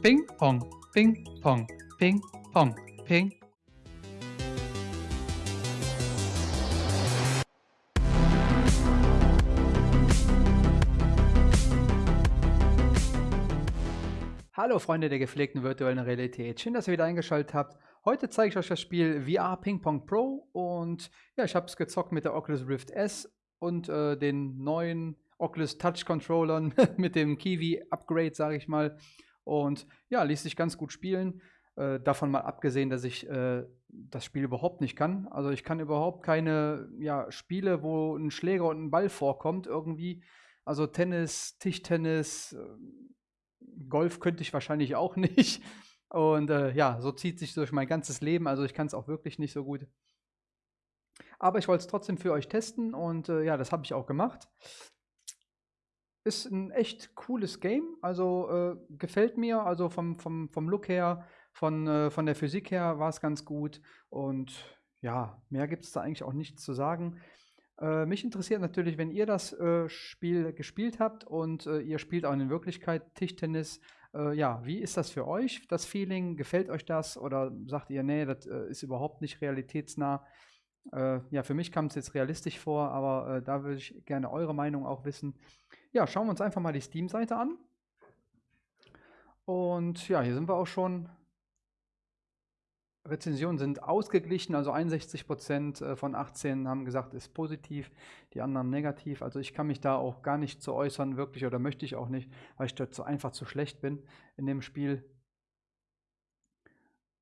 Ping, Pong, Ping, Pong, Ping, Pong, Ping. Hallo Freunde der gepflegten virtuellen Realität, schön, dass ihr wieder eingeschaltet habt. Heute zeige ich euch das Spiel VR Ping Pong Pro und ja, ich habe es gezockt mit der Oculus Rift S und äh, den neuen Oculus Touch Controllern mit dem Kiwi Upgrade, sage ich mal. Und ja, ließ sich ganz gut spielen. Äh, davon mal abgesehen, dass ich äh, das Spiel überhaupt nicht kann. Also ich kann überhaupt keine ja, Spiele, wo ein Schläger und ein Ball vorkommt irgendwie. Also Tennis, Tischtennis, äh, Golf könnte ich wahrscheinlich auch nicht. Und äh, ja, so zieht sich durch mein ganzes Leben. Also ich kann es auch wirklich nicht so gut. Aber ich wollte es trotzdem für euch testen und äh, ja, das habe ich auch gemacht. Ist ein echt cooles Game, also äh, gefällt mir, also vom, vom, vom Look her, von, äh, von der Physik her war es ganz gut und ja, mehr gibt es da eigentlich auch nichts zu sagen. Äh, mich interessiert natürlich, wenn ihr das äh, Spiel gespielt habt und äh, ihr spielt auch in Wirklichkeit Tischtennis, äh, ja, wie ist das für euch, das Feeling? Gefällt euch das oder sagt ihr, nee, das ist überhaupt nicht realitätsnah? ja, für mich kam es jetzt realistisch vor, aber da würde ich gerne eure Meinung auch wissen. Ja, schauen wir uns einfach mal die Steam-Seite an. Und ja, hier sind wir auch schon. Rezensionen sind ausgeglichen, also 61% äh, von 18 haben gesagt, ist positiv, die anderen negativ. Also ich kann mich da auch gar nicht zu äußern, wirklich, oder möchte ich auch nicht, weil ich so einfach zu schlecht bin in dem Spiel.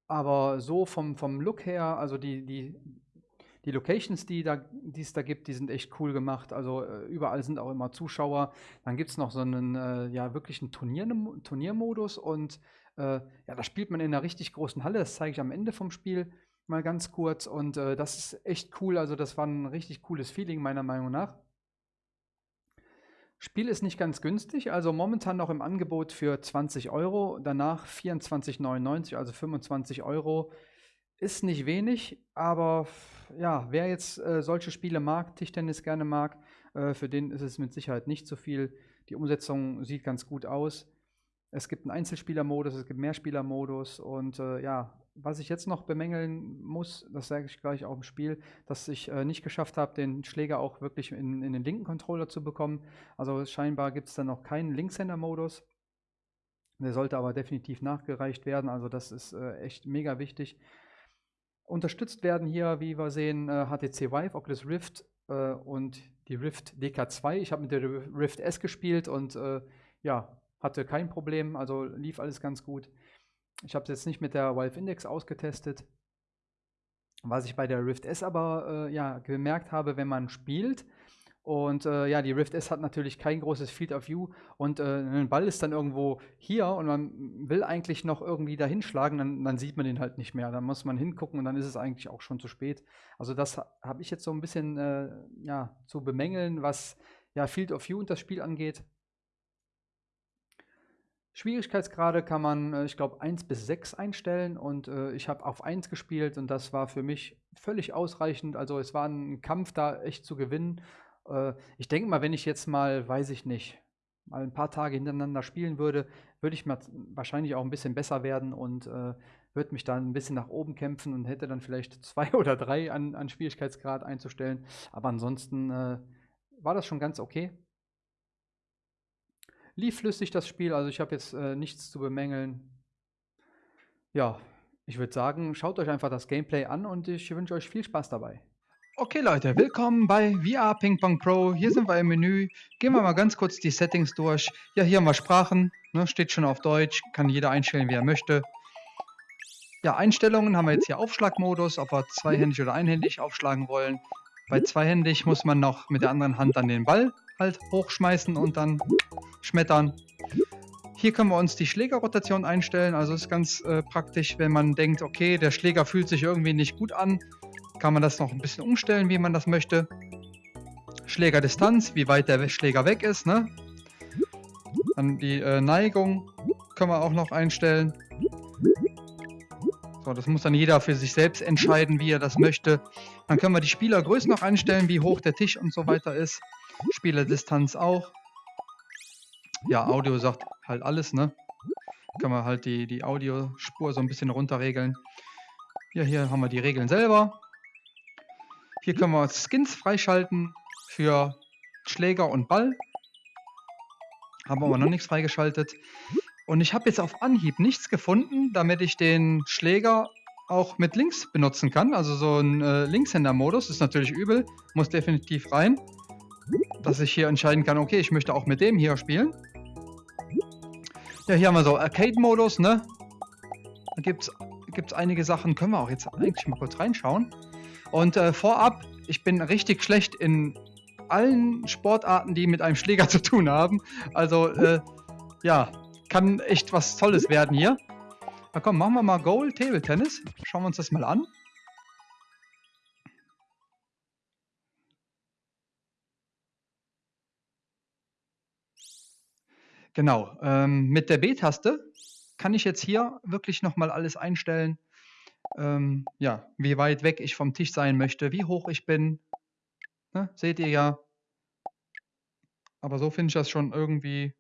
Aber so vom, vom Look her, also die, die die Locations, die, da, es da gibt, die sind echt cool gemacht. Also äh, überall sind auch immer Zuschauer. Dann gibt es noch so einen äh, ja, wirklichen Turnier, Turniermodus und äh, ja, da spielt man in einer richtig großen Halle. Das zeige ich am Ende vom Spiel mal ganz kurz. Und äh, das ist echt cool. Also das war ein richtig cooles Feeling meiner Meinung nach. Spiel ist nicht ganz günstig, also momentan noch im Angebot für 20 Euro, danach 24,99, also 25 Euro. Ist nicht wenig, aber ja, wer jetzt äh, solche Spiele mag, Tischtennis gerne mag, äh, für den ist es mit Sicherheit nicht so viel. Die Umsetzung sieht ganz gut aus. Es gibt einen Einzelspielermodus, es gibt Mehrspielermodus und äh, ja, was ich jetzt noch bemängeln muss, das sage ich gleich auch im Spiel, dass ich äh, nicht geschafft habe, den Schläger auch wirklich in, in den linken Controller zu bekommen. Also scheinbar gibt es da noch keinen Linkshänder-Modus. Der sollte aber definitiv nachgereicht werden. Also das ist äh, echt mega wichtig. Unterstützt werden hier, wie wir sehen, HTC äh, Vive, Oculus Rift äh, und die Rift DK2. Ich habe mit der Rift S gespielt und äh, ja, hatte kein Problem, also lief alles ganz gut. Ich habe es jetzt nicht mit der Valve Index ausgetestet. Was ich bei der Rift S aber äh, ja, gemerkt habe, wenn man spielt, und äh, ja, die Rift S hat natürlich kein großes Field of View und äh, ein Ball ist dann irgendwo hier und man will eigentlich noch irgendwie da hinschlagen, dann, dann, sieht man den halt nicht mehr. Dann muss man hingucken und dann ist es eigentlich auch schon zu spät. Also das habe ich jetzt so ein bisschen äh, ja, zu bemängeln, was ja, Field of View und das Spiel angeht. Schwierigkeitsgrade kann man, äh, ich glaube, 1 bis 6 einstellen und äh, ich habe auf 1 gespielt und das war für mich völlig ausreichend. Also es war ein Kampf da echt zu gewinnen äh, ich denke mal, wenn ich jetzt mal, weiß ich nicht, mal ein paar Tage hintereinander spielen würde, würde ich mal wahrscheinlich auch ein bisschen besser werden und äh, würde mich dann ein bisschen nach oben kämpfen und hätte dann vielleicht zwei oder drei an, an Schwierigkeitsgrad einzustellen. Aber ansonsten äh, war das schon ganz okay. Lief flüssig das Spiel, also ich habe jetzt äh, nichts zu bemängeln. Ja, ich würde sagen, schaut euch einfach das Gameplay an und ich wünsche euch viel Spaß dabei. Okay Leute, willkommen bei VR Ping Pong Pro. Hier sind wir im Menü. Gehen wir mal ganz kurz die Settings durch. Ja, hier haben wir Sprachen. Ne, steht schon auf Deutsch. Kann jeder einstellen, wie er möchte. Ja, Einstellungen haben wir jetzt hier Aufschlagmodus, ob wir zweihändig oder einhändig aufschlagen wollen. Bei zweihändig muss man noch mit der anderen Hand dann den Ball halt hochschmeißen und dann schmettern. Hier können wir uns die Schlägerrotation einstellen. Also ist ganz äh, praktisch, wenn man denkt, okay, der Schläger fühlt sich irgendwie nicht gut an kann man das noch ein bisschen umstellen, wie man das möchte. Schlägerdistanz, wie weit der Schläger weg ist. Ne? Dann die äh, Neigung können wir auch noch einstellen. So, das muss dann jeder für sich selbst entscheiden, wie er das möchte. Dann können wir die Spielergröße noch einstellen, wie hoch der Tisch und so weiter ist. Spielerdistanz auch. Ja, Audio sagt halt alles, ne? können wir halt die, die Audiospur so ein bisschen runterregeln. Ja, hier haben wir die Regeln selber. Hier können wir Skins freischalten für Schläger und Ball. Haben aber noch nichts freigeschaltet. Und ich habe jetzt auf Anhieb nichts gefunden, damit ich den Schläger auch mit links benutzen kann. Also so ein äh, Linkshänder-Modus ist natürlich übel, muss definitiv rein. Dass ich hier entscheiden kann, okay, ich möchte auch mit dem hier spielen. Ja, hier haben wir so Arcade-Modus, ne? Da gibt es einige Sachen, können wir auch jetzt eigentlich mal kurz reinschauen. Und äh, vorab, ich bin richtig schlecht in allen Sportarten, die mit einem Schläger zu tun haben. Also, äh, ja, kann echt was Tolles werden hier. Na komm, machen wir mal Goal Table Tennis. Schauen wir uns das mal an. Genau, ähm, mit der B-Taste kann ich jetzt hier wirklich nochmal alles einstellen, ähm, ja, wie weit weg ich vom Tisch sein möchte, wie hoch ich bin. Ne, seht ihr ja. Aber so finde ich das schon irgendwie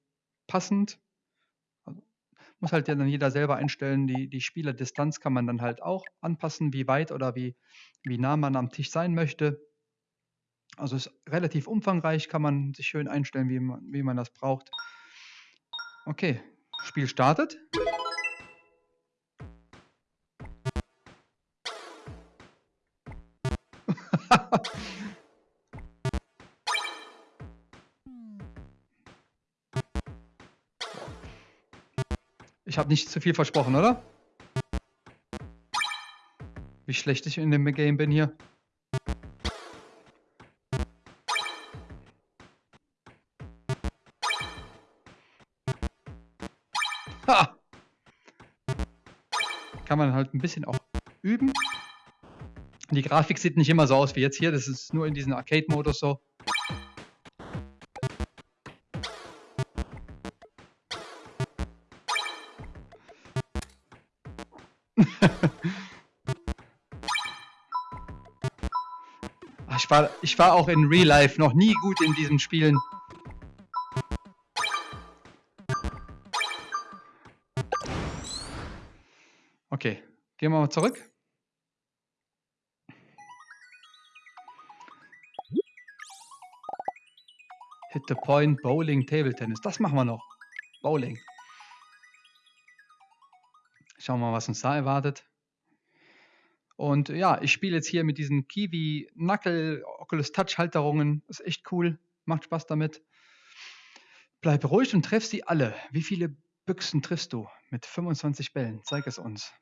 passend. Also, muss halt ja dann jeder selber einstellen. Die, die Spielerdistanz kann man dann halt auch anpassen, wie weit oder wie, wie nah man am Tisch sein möchte. Also ist relativ umfangreich, kann man sich schön einstellen, wie man, wie man das braucht. Okay, Spiel startet. Ich habe nicht zu viel versprochen, oder? Wie schlecht ich in dem Game bin hier. Ha! Kann man halt ein bisschen auch üben. Die Grafik sieht nicht immer so aus wie jetzt hier. Das ist nur in diesem Arcade-Modus so. ich, war, ich war auch in Real Life noch nie gut in diesen Spielen. Okay, gehen wir mal zurück. Hit the Point, Bowling, Table Tennis. Das machen wir noch. Bowling. Schauen wir mal, was uns da erwartet. Und ja, ich spiele jetzt hier mit diesen Kiwi Knuckle Oculus Touch Halterungen. Ist echt cool. Macht Spaß damit. Bleib ruhig und treff sie alle. Wie viele Büchsen triffst du? Mit 25 Bällen. Zeig es uns.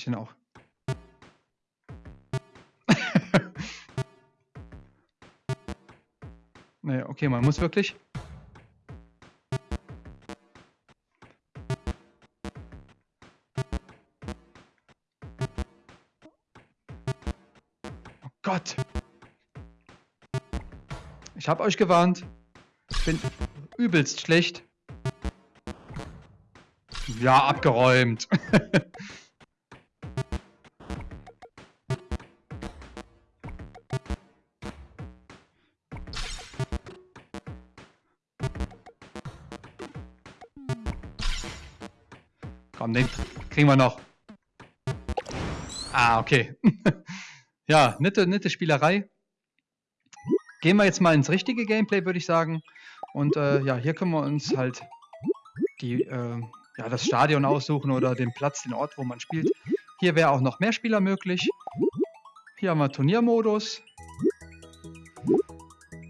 Ich den auch? nee, okay, man muss wirklich. Oh Gott. Ich habe euch gewarnt. Ich bin übelst schlecht. Ja, abgeräumt. Komm, den kriegen wir noch. Ah, okay. ja, nette, nette Spielerei. Gehen wir jetzt mal ins richtige Gameplay, würde ich sagen. Und äh, ja, hier können wir uns halt die äh, ja, das Stadion aussuchen oder den Platz, den Ort, wo man spielt. Hier wäre auch noch mehr Spieler möglich. Hier haben wir Turniermodus.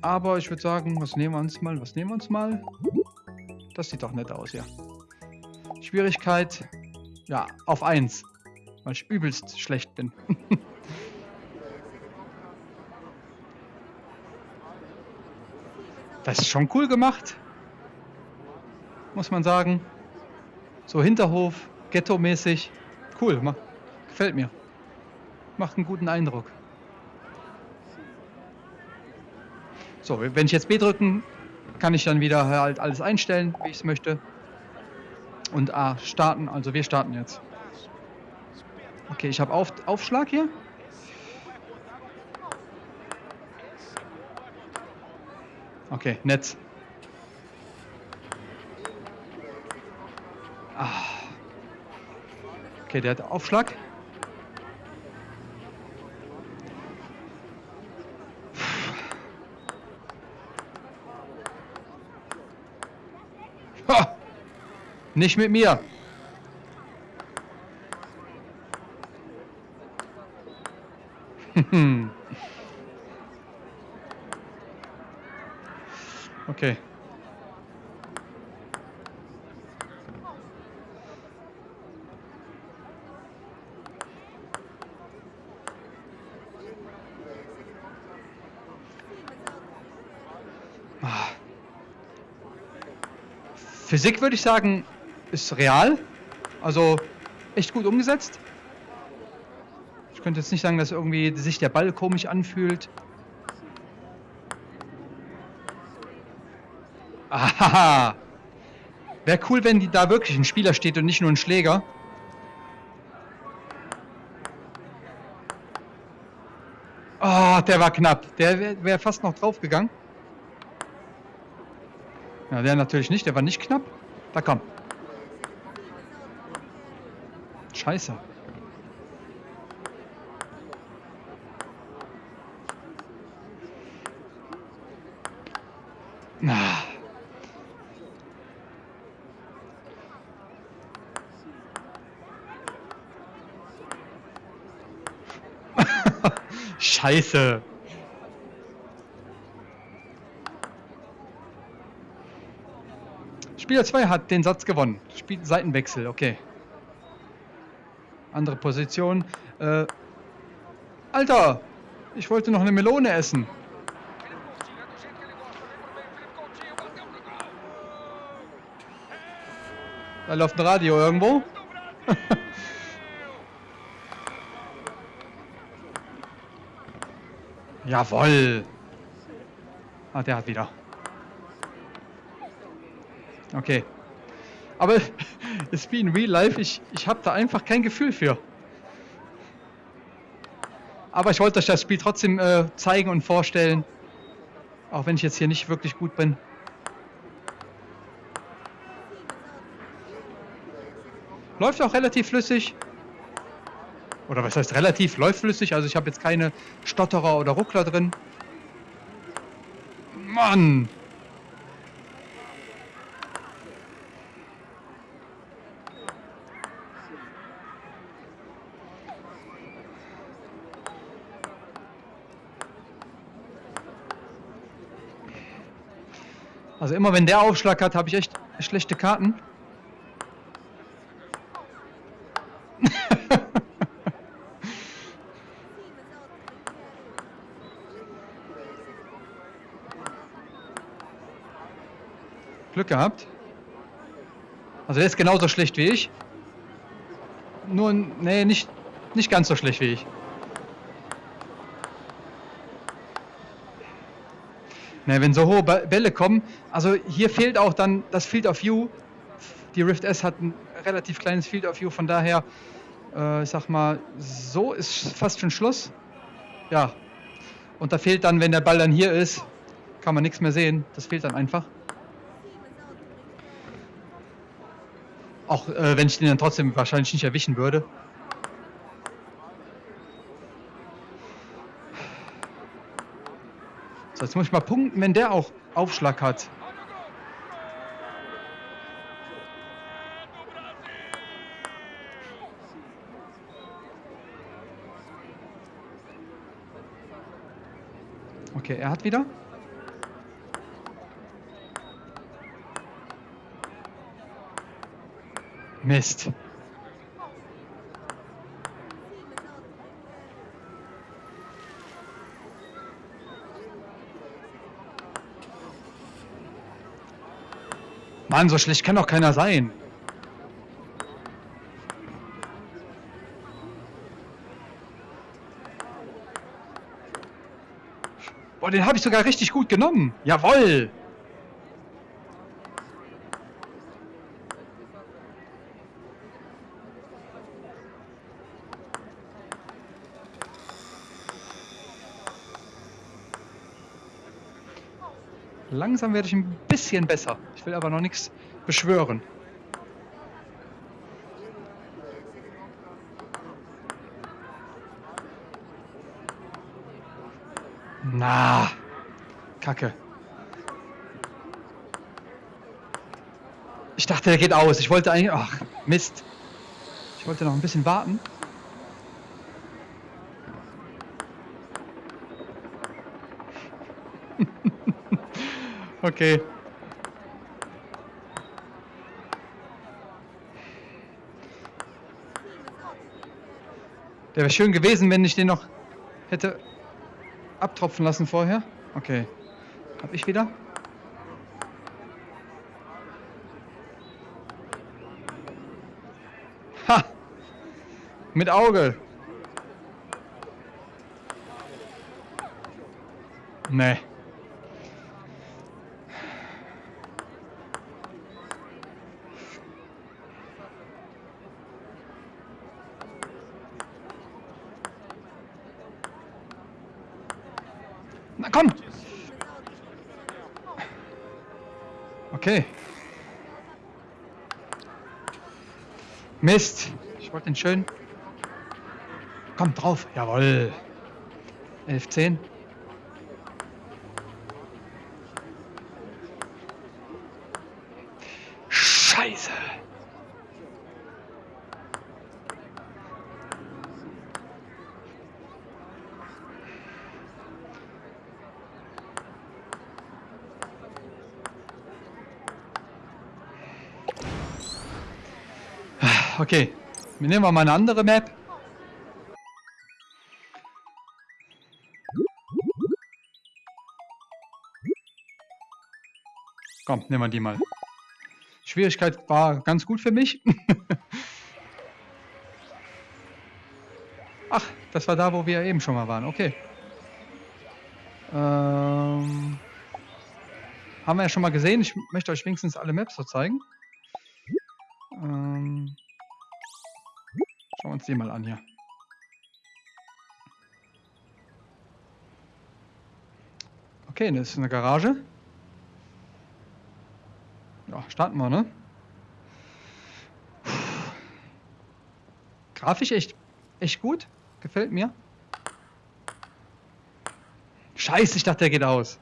Aber ich würde sagen, was nehmen wir uns mal? Was nehmen wir uns mal? Das sieht doch nett aus, ja. Schwierigkeit, ja, auf 1. Weil ich übelst schlecht bin. das ist schon cool gemacht. Muss man sagen. So Hinterhof, Ghetto-mäßig. Cool, gefällt mir. Macht einen guten Eindruck. So, wenn ich jetzt B drücken, kann ich dann wieder halt alles einstellen, wie ich es möchte. Und A starten, also wir starten jetzt. Okay, ich habe Auf Aufschlag hier. Okay, Netz. Ah. Okay, der hat Aufschlag. Ha! Nicht mit mir. okay. Ah. Physik würde ich sagen, ist real. Also echt gut umgesetzt. Ich könnte jetzt nicht sagen, dass irgendwie sich der Ball komisch anfühlt. Aha. Wäre cool, wenn da wirklich ein Spieler steht und nicht nur ein Schläger. Oh, der war knapp. Der wäre wär fast noch draufgegangen. Ja, der natürlich nicht. Der war nicht knapp. Da komm. Scheiße. Ah. Scheiße. Spieler 2 hat den Satz gewonnen. Spiel Seitenwechsel, okay. Andere Position. Äh, Alter, ich wollte noch eine Melone essen. Da läuft ein Radio irgendwo. Jawoll. Ah, der hat wieder. Okay. Aber ist wie in Real Life, ich, ich habe da einfach kein Gefühl für. Aber ich wollte euch das Spiel trotzdem äh, zeigen und vorstellen. Auch wenn ich jetzt hier nicht wirklich gut bin. Läuft auch relativ flüssig. Oder was heißt relativ? Läuft flüssig. Also ich habe jetzt keine Stotterer oder Ruckler drin. Mann! Also immer wenn der Aufschlag hat, habe ich echt schlechte Karten. Glück gehabt. Also der ist genauso schlecht wie ich. Nur, nee, nicht, nicht ganz so schlecht wie ich. Ne, wenn so hohe Bälle kommen, also hier fehlt auch dann das Field of View. Die Rift S hat ein relativ kleines Field of View, von daher, äh, ich sag mal, so ist fast schon Schluss. Ja, und da fehlt dann, wenn der Ball dann hier ist, kann man nichts mehr sehen. Das fehlt dann einfach. Auch äh, wenn ich den dann trotzdem wahrscheinlich nicht erwischen würde. So, jetzt muss ich mal punkten, wenn der auch Aufschlag hat. Okay, er hat wieder. Mist. Mann, so schlecht kann doch keiner sein. Boah, den habe ich sogar richtig gut genommen. Jawoll. Langsam werde ich ein bisschen besser. Ich will aber noch nichts beschwören. Na, Kacke. Ich dachte, der geht aus. Ich wollte eigentlich... Ach, Mist. Ich wollte noch ein bisschen warten. okay. Der wäre schön gewesen, wenn ich den noch hätte abtropfen lassen vorher. Okay. Hab ich wieder? Ha! Mit Auge. Nee. Na komm! Okay. Mist. Ich wollte den schön. Komm drauf. Jawohl. 11, 10. Scheiße. Okay, wir nehmen mal eine andere Map. Komm, nehmen wir die mal. Schwierigkeit war ganz gut für mich. Ach, das war da, wo wir eben schon mal waren. Okay. Ähm, haben wir ja schon mal gesehen. Ich möchte euch wenigstens alle Maps so zeigen. Ähm, schauen wir uns die mal an hier. Okay, das ist eine Garage. Ja, starten wir, ne? Grafisch echt, echt gut. Gefällt mir. Scheiße, ich dachte, der geht aus.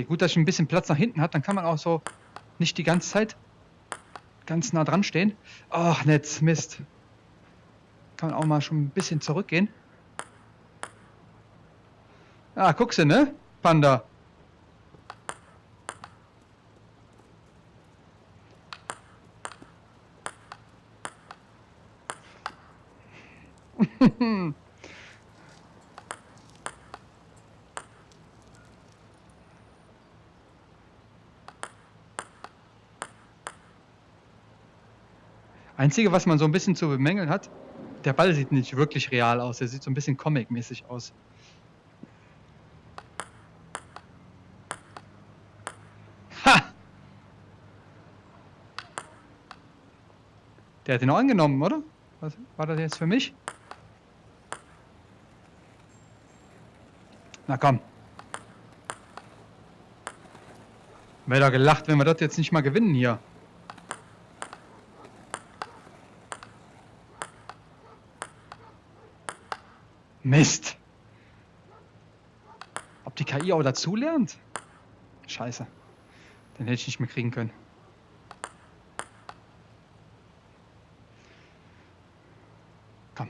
Okay, gut, dass ich ein bisschen Platz nach hinten hat. Dann kann man auch so nicht die ganze Zeit ganz nah dran stehen. Ach, Netz, Mist. Kann man auch mal schon ein bisschen zurückgehen. Ah, guckst du, ne? Panda. Einzige, was man so ein bisschen zu bemängeln hat, der Ball sieht nicht wirklich real aus. Er sieht so ein bisschen comic-mäßig aus. Ha! Der hat ihn auch angenommen, oder? Was, war das jetzt für mich? Na komm. Wäre da gelacht, wenn wir das jetzt nicht mal gewinnen hier. Mist. Ob die KI auch dazu lernt? Scheiße. Den hätte ich nicht mehr kriegen können. Komm.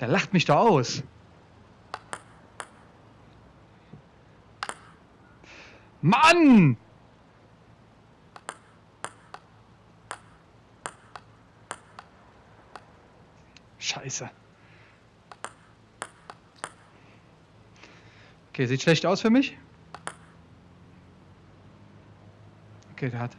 Der lacht mich da aus. Mann! Scheiße. Okay, sieht schlecht aus für mich. Okay, der hat.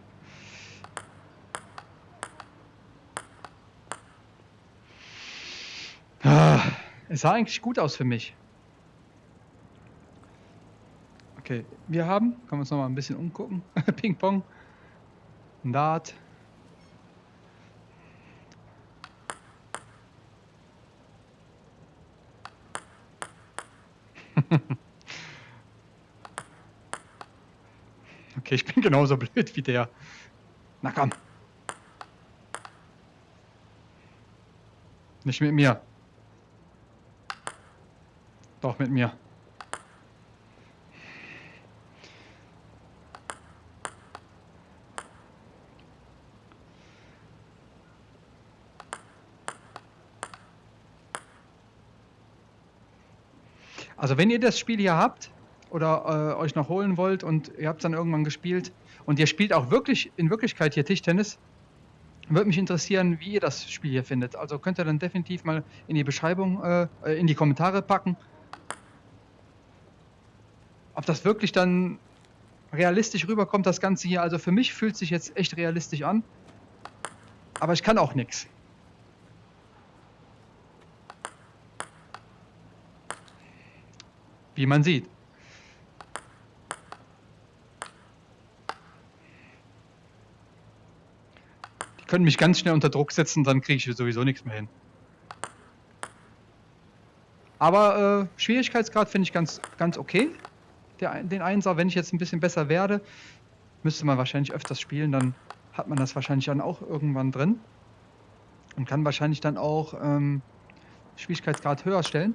Ah, es sah eigentlich gut aus für mich. Okay, wir haben, können wir uns noch mal ein bisschen umgucken. Ping-Pong. Dart. genauso blöd wie der. Na komm. Nicht mit mir. Doch mit mir. Also wenn ihr das Spiel hier habt oder äh, euch noch holen wollt und ihr habt dann irgendwann gespielt und ihr spielt auch wirklich in Wirklichkeit hier Tischtennis, würde mich interessieren, wie ihr das Spiel hier findet. Also könnt ihr dann definitiv mal in die Beschreibung, äh, in die Kommentare packen. Ob das wirklich dann realistisch rüberkommt, das Ganze hier. Also für mich fühlt sich jetzt echt realistisch an. Aber ich kann auch nichts. Wie man sieht. Können mich ganz schnell unter Druck setzen, dann kriege ich sowieso nichts mehr hin. Aber äh, Schwierigkeitsgrad finde ich ganz, ganz okay. Der, den Einser, wenn ich jetzt ein bisschen besser werde, müsste man wahrscheinlich öfters spielen, dann hat man das wahrscheinlich dann auch irgendwann drin. Und kann wahrscheinlich dann auch ähm, Schwierigkeitsgrad höher stellen.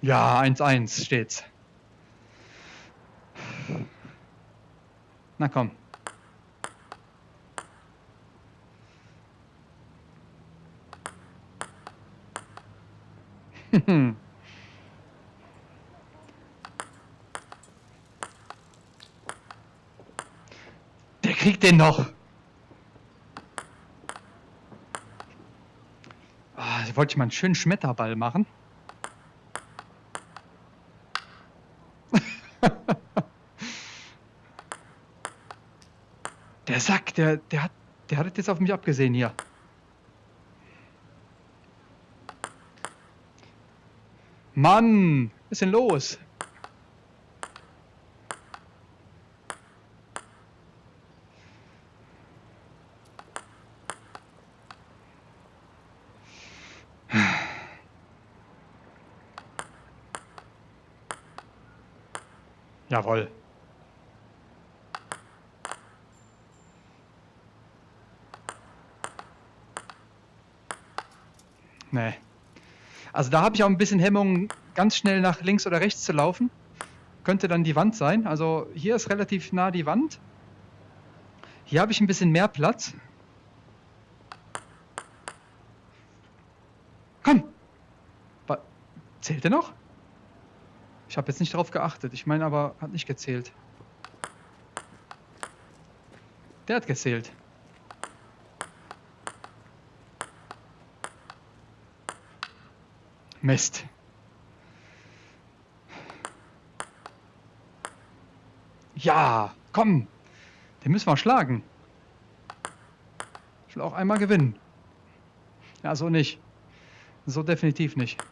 Ja, 1-1 steht's. Na komm. Der kriegt den noch. Ah, wollte ich mal einen schönen Schmetterball machen. Der der hat, der hat jetzt auf mich abgesehen hier. Mann, was ist denn los? Jawohl. Nee. Also da habe ich auch ein bisschen Hemmung, ganz schnell nach links oder rechts zu laufen. Könnte dann die Wand sein. Also hier ist relativ nah die Wand. Hier habe ich ein bisschen mehr Platz. Komm! Zählt er noch? Ich habe jetzt nicht darauf geachtet. Ich meine aber, hat nicht gezählt. Der hat gezählt. Mist. Ja, komm. Den müssen wir schlagen. Ich will auch einmal gewinnen. Ja, so nicht. So definitiv nicht.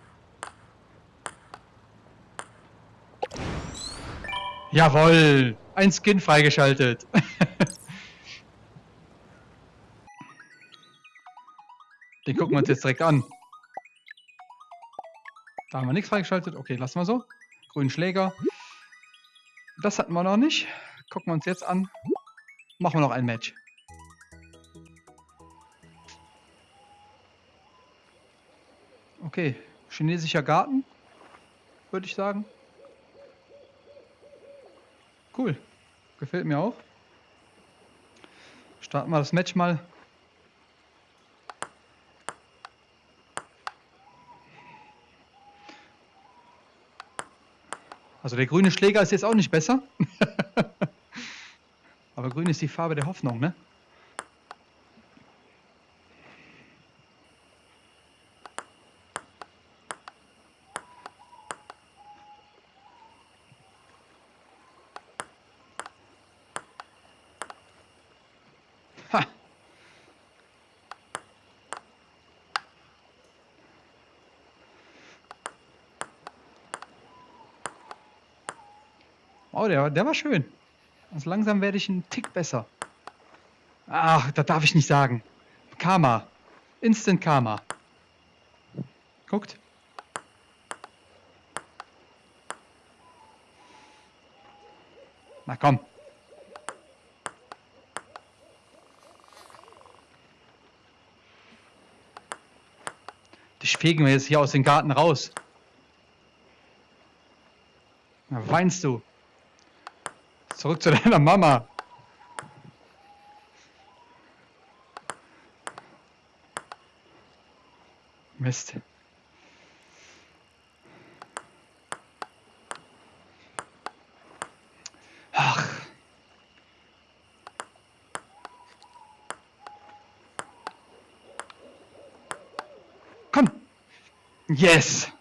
Jawoll! Ein Skin freigeschaltet. Den gucken wir uns jetzt direkt an. Da haben wir nichts freigeschaltet. Okay, lassen wir so. Grünen Schläger. Das hatten wir noch nicht. Gucken wir uns jetzt an. Machen wir noch ein Match. Okay, chinesischer Garten, würde ich sagen. Cool, gefällt mir auch. Starten wir das Match mal Also der grüne Schläger ist jetzt auch nicht besser. Aber grün ist die Farbe der Hoffnung, ne? Oh, der, der war schön. Also langsam werde ich einen Tick besser. Ach, das darf ich nicht sagen. Karma. Instant Karma. Guckt. Na komm. Dich fegen wir jetzt hier aus dem Garten raus. Na, weinst du? Zurück zu deiner Mama. Mist. Ach. Komm. Yes.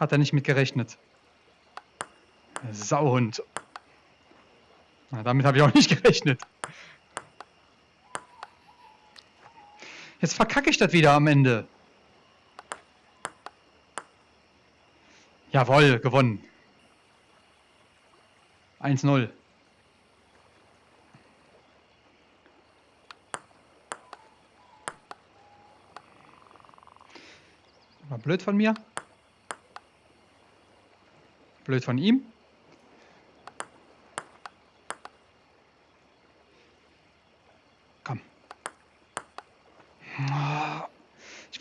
Hat er nicht mit gerechnet. Sauhund. Na, damit habe ich auch nicht gerechnet. Jetzt verkacke ich das wieder am Ende. Jawohl, gewonnen. 1-0. War blöd von mir. Blöd von ihm.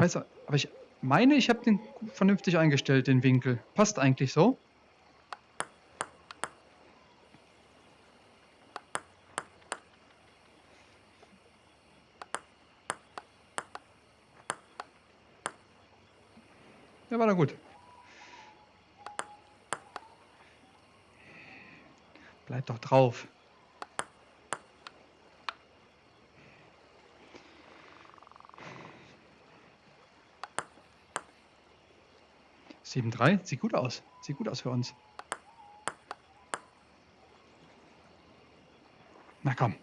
Weiß, aber ich meine, ich habe den vernünftig eingestellt, den Winkel. Passt eigentlich so. Ja, war da gut. Bleib doch drauf. 7-3, sieht gut aus. Sieht gut aus für uns. Na komm.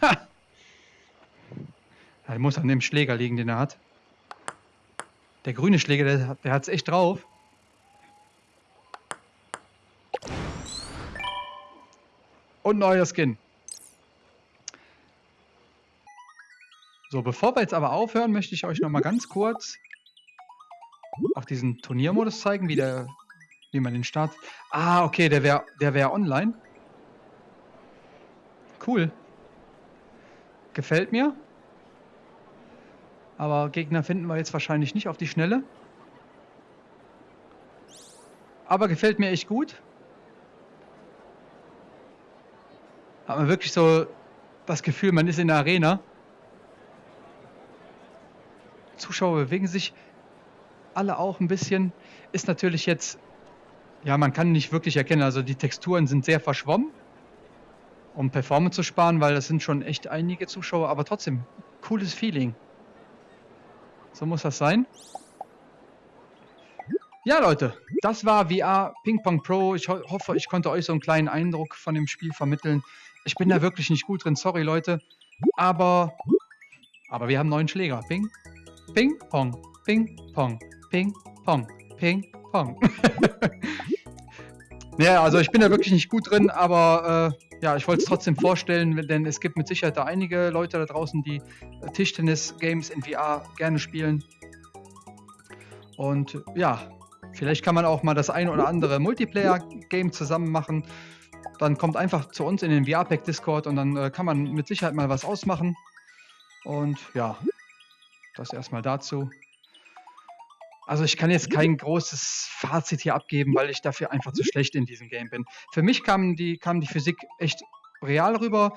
Ha! Er muss an dem Schläger liegen, den er hat. Der grüne Schläger, der, der hat es echt drauf. Und neuer Skin. So, bevor wir jetzt aber aufhören, möchte ich euch noch mal ganz kurz auch diesen Turniermodus zeigen, wie, der, wie man den startet. Ah, okay, der wäre der wär online. Cool. Gefällt mir. Aber Gegner finden wir jetzt wahrscheinlich nicht auf die Schnelle. Aber gefällt mir echt gut. Hat man wirklich so das Gefühl, man ist in der Arena. Zuschauer bewegen sich alle auch ein bisschen. Ist natürlich jetzt, ja, man kann nicht wirklich erkennen, also die Texturen sind sehr verschwommen, um Performance zu sparen, weil das sind schon echt einige Zuschauer, aber trotzdem, cooles Feeling. So muss das sein. Ja, Leute, das war VR Ping Pong Pro. Ich ho hoffe, ich konnte euch so einen kleinen Eindruck von dem Spiel vermitteln. Ich bin da wirklich nicht gut drin, sorry, Leute. Aber, aber wir haben neuen Schläger. Ping, Ping, Pong, Ping, Pong, Ping, Pong, Ping, Pong. ja, also ich bin da wirklich nicht gut drin, aber äh, ja, ich wollte es trotzdem vorstellen, denn es gibt mit Sicherheit da einige Leute da draußen, die Tischtennis-Games in VR gerne spielen. Und ja, vielleicht kann man auch mal das ein oder andere Multiplayer-Game zusammen machen. Dann kommt einfach zu uns in den VR-Pack Discord und dann äh, kann man mit Sicherheit mal was ausmachen. Und ja, das erstmal dazu. Also ich kann jetzt kein großes Fazit hier abgeben, weil ich dafür einfach zu schlecht in diesem Game bin. Für mich kam die, kam die Physik echt real rüber,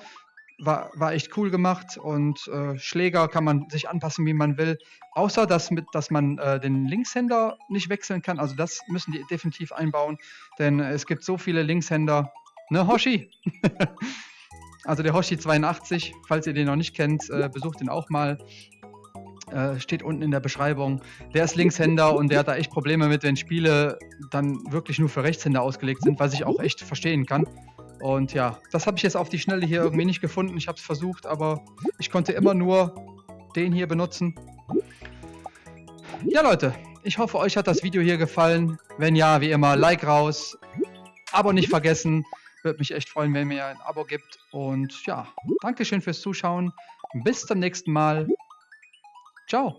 war, war echt cool gemacht und äh, Schläger kann man sich anpassen, wie man will. Außer dass, mit, dass man äh, den Linkshänder nicht wechseln kann. Also das müssen die definitiv einbauen, denn es gibt so viele Linkshänder. Ne, Hoshi? also der Hoshi 82, falls ihr den noch nicht kennt, äh, besucht ihn auch mal. Äh, steht unten in der Beschreibung. Der ist Linkshänder und der hat da echt Probleme mit, wenn Spiele dann wirklich nur für Rechtshänder ausgelegt sind, was ich auch echt verstehen kann. Und ja, das habe ich jetzt auf die Schnelle hier irgendwie nicht gefunden. Ich habe es versucht, aber ich konnte immer nur den hier benutzen. Ja, Leute, ich hoffe, euch hat das Video hier gefallen. Wenn ja, wie immer, Like raus. Abo nicht vergessen. Würde mich echt freuen, wenn ihr ein Abo gibt. Und ja, Dankeschön fürs Zuschauen. Bis zum nächsten Mal. Ciao.